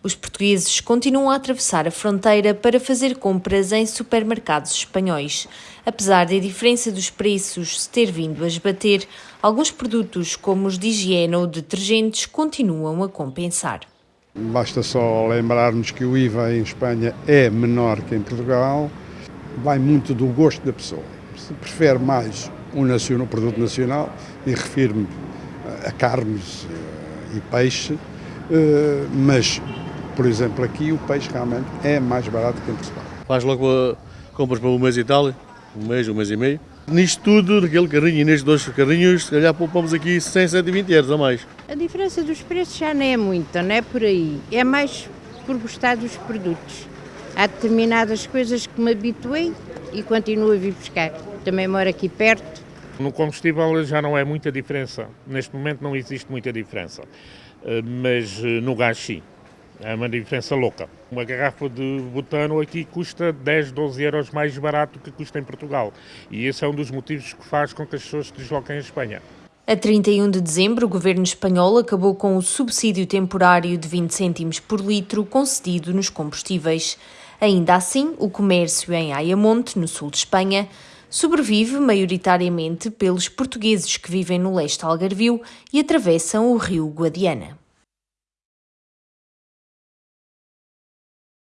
Os portugueses continuam a atravessar a fronteira para fazer compras em supermercados espanhóis. Apesar da diferença dos preços se ter vindo a esbater, alguns produtos, como os de higiene ou detergentes, continuam a compensar. Basta só lembrarmos que o IVA em Espanha é menor que em Portugal, vai muito do gosto da pessoa. Se prefere mais um nacional, produto nacional, e refiro-me a carnes eh, e peixe, eh, mas por exemplo, aqui o peixe realmente é mais barato que em Portugal. Faz logo compras para um mês e tal, um mês, um mês e meio. Nisto tudo, naquele carrinho e nestes dois carrinhos, se calhar poupamos aqui 100, 120 euros a mais. A diferença dos preços já não é muita, não é por aí. É mais por gostar dos produtos. Há determinadas coisas que me habituei e continuo a vir buscar. Também moro aqui perto. No combustível já não é muita diferença. Neste momento não existe muita diferença. Eh, mas eh, no gás sim. É uma diferença louca. Uma garrafa de butano aqui custa 10, 12 euros mais barato que custa em Portugal. E esse é um dos motivos que faz com que as pessoas se desloquem à Espanha. A 31 de dezembro, o governo espanhol acabou com o subsídio temporário de 20 cêntimos por litro concedido nos combustíveis. Ainda assim, o comércio em Ayamonte, no sul de Espanha, sobrevive maioritariamente pelos portugueses que vivem no leste algarvio e atravessam o rio Guadiana.